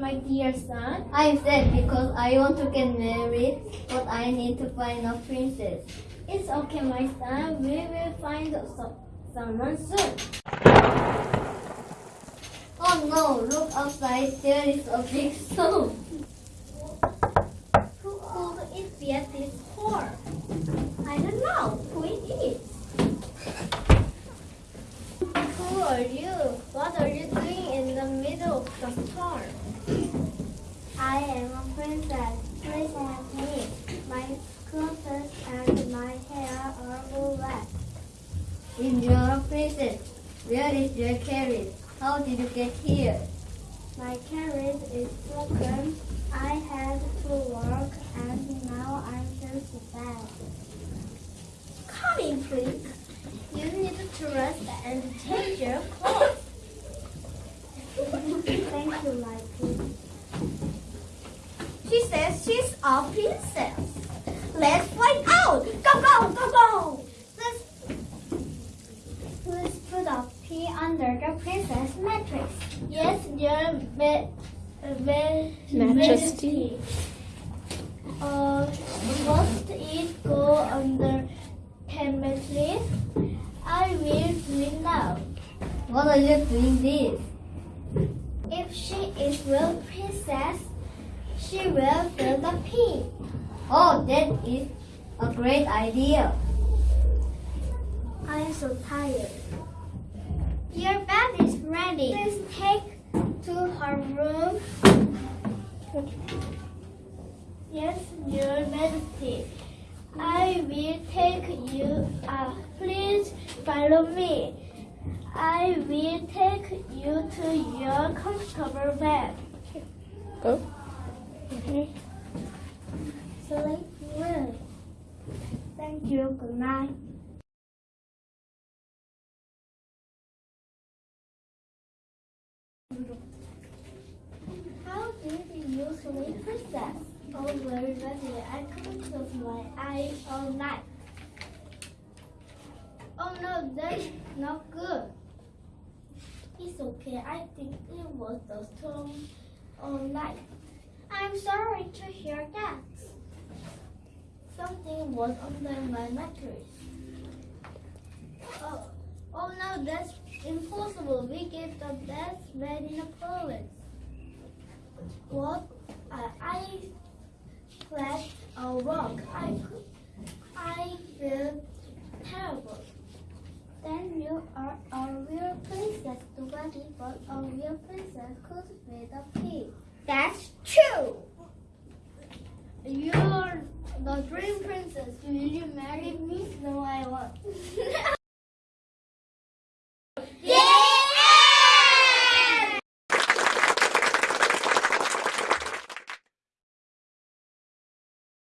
my dear son? I'm sad because I want to get married, but I need to find a princess. It's okay, my son. We will find so- someone soon. Oh no, look outside, there is a big storm. Who could it be at this port? I don't know who it is. Who are you? What are you doing in the middle of the storm? I am a princess. Please help me. My clothes and my hair are all wet. In your princess, where is your carriage? How did you get here? My carriage is broken. I had to work and now I'm just bad. Come in, please. You need to rest and change your clothes. Thank you, my prince. She says she's a princess. Let's find out. Go, go, go, go. Let's Please put a pea under the princess mattress. Yes, your ma- ma- Majesty. Uh, must it go under ten mattress? I will do it now. What are you doing this? If she is real princess, she will fill the pea. Oh, that is a great idea. I am so tired. Your bed is ready. Please take to her room. Yes, Your Majesty. I will take you up. Please follow me. I will take you to your comfortable bed. Go. Sleep well. Thank you. Good night. How did you sleep, princess? Oh, very ready. I couldn't close my eyes all night. Oh no, that's not good. It's okay. I think it was the storm all night. I'm sorry to hear that. Something was under my mattress. Oh, oh no, that's impossible. We gave the best bed in the province. What? Uh, I slept a rock. I I feel terrible. Then you are a real princess. Bad, but a real princess could feed a pig. That's true. You're the dream princess. Will you marry me? No, I won't.